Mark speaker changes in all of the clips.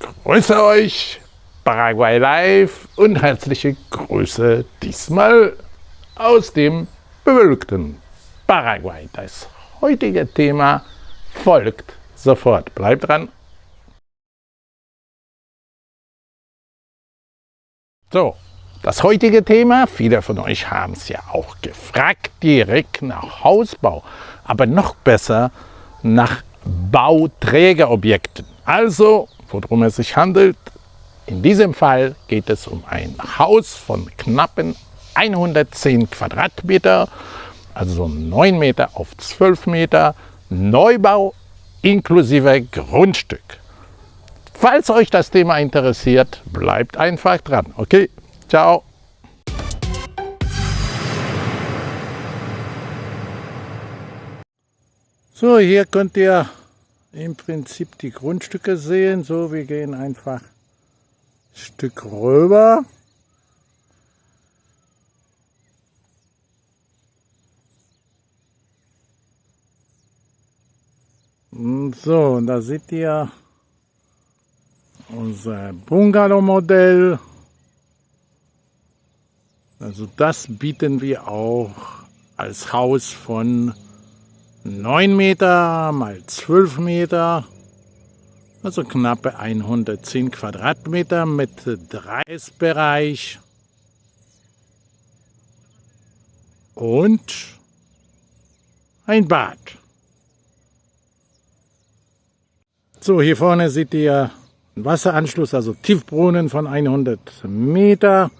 Speaker 1: grüße euch, Paraguay Live und herzliche Grüße diesmal aus dem bewölkten Paraguay. Das heutige Thema folgt sofort. Bleibt dran. So, das heutige Thema, viele von euch haben es ja auch gefragt, direkt nach Hausbau, aber noch besser nach Bauträgerobjekten. Also, worum es sich handelt, in diesem Fall geht es um ein Haus von knappen 110 Quadratmeter, also 9 Meter auf 12 Meter, Neubau inklusive Grundstück. Falls euch das Thema interessiert, bleibt einfach dran. Okay, ciao. So, hier könnt ihr im Prinzip die Grundstücke sehen. So, wir gehen einfach ein Stück rüber. So, und da seht ihr unser Bungalow-Modell. Also das bieten wir auch als Haus von 9 Meter mal 12 Meter, also knappe 110 Quadratmeter mit Dreisbereich und ein Bad. So, hier vorne seht ihr einen Wasseranschluss, also Tiefbrunnen von 100 Meter.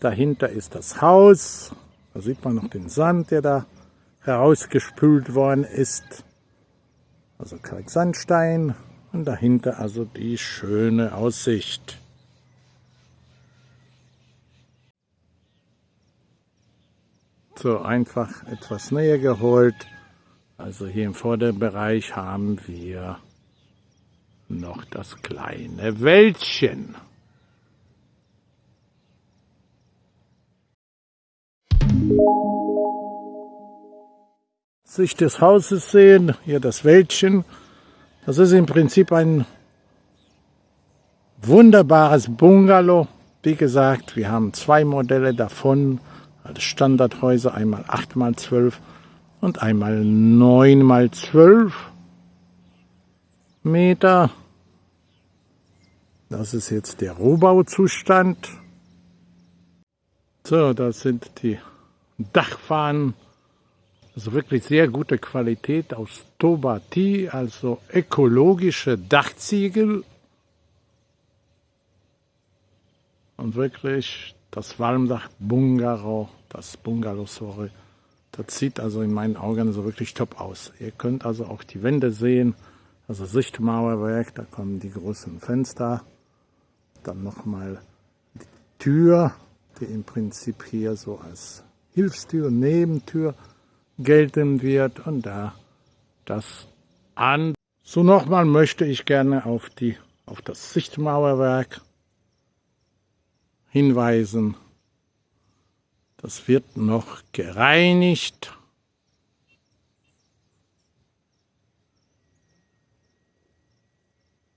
Speaker 1: Dahinter ist das Haus. Da sieht man noch den Sand, der da herausgespült worden ist. Also Kalksandstein und dahinter also die schöne Aussicht. So einfach etwas näher geholt. Also hier im Vorderbereich haben wir noch das kleine Wäldchen. Sicht des Hauses sehen, hier das Wäldchen. Das ist im Prinzip ein wunderbares Bungalow. Wie gesagt, wir haben zwei Modelle davon als Standardhäuser, einmal 8x12 und einmal 9x12 Meter. Das ist jetzt der Rohbauzustand. So, das sind die Dachfahnen also wirklich sehr gute Qualität aus Tobati, also ökologische Dachziegel. Und wirklich das Walmdach Bungalow, das Bungalow, sorry, das sieht also in meinen Augen so wirklich top aus. Ihr könnt also auch die Wände sehen, also Sichtmauerwerk, da kommen die großen Fenster. Dann nochmal die Tür, die im Prinzip hier so als Hilfstür, Nebentür gelten wird und da das an. So nochmal möchte ich gerne auf, die, auf das Sichtmauerwerk hinweisen. Das wird noch gereinigt.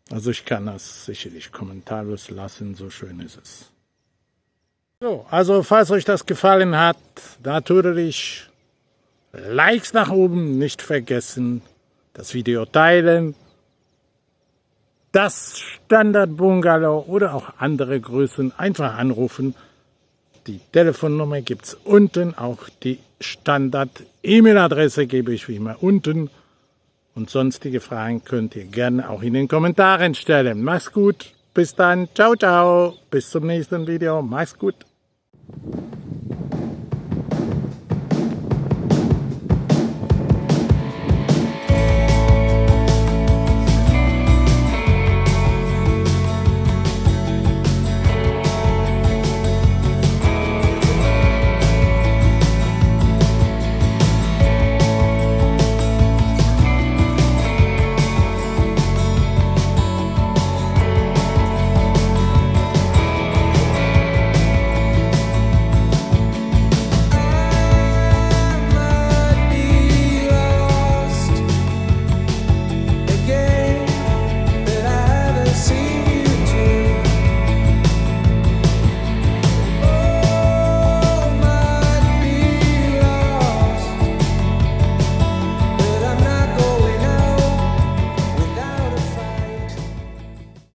Speaker 1: Also ich kann das sicherlich kommentarlos lassen, so schön ist es. So, also falls euch das gefallen hat, natürlich Likes nach oben nicht vergessen, das Video teilen, das Standard Bungalow oder auch andere Größen einfach anrufen. Die Telefonnummer gibt es unten, auch die Standard-E-Mail-Adresse gebe ich wie immer unten. Und sonstige Fragen könnt ihr gerne auch in den Kommentaren stellen. Mach's gut, bis dann, ciao, ciao, bis zum nächsten Video, mach's gut.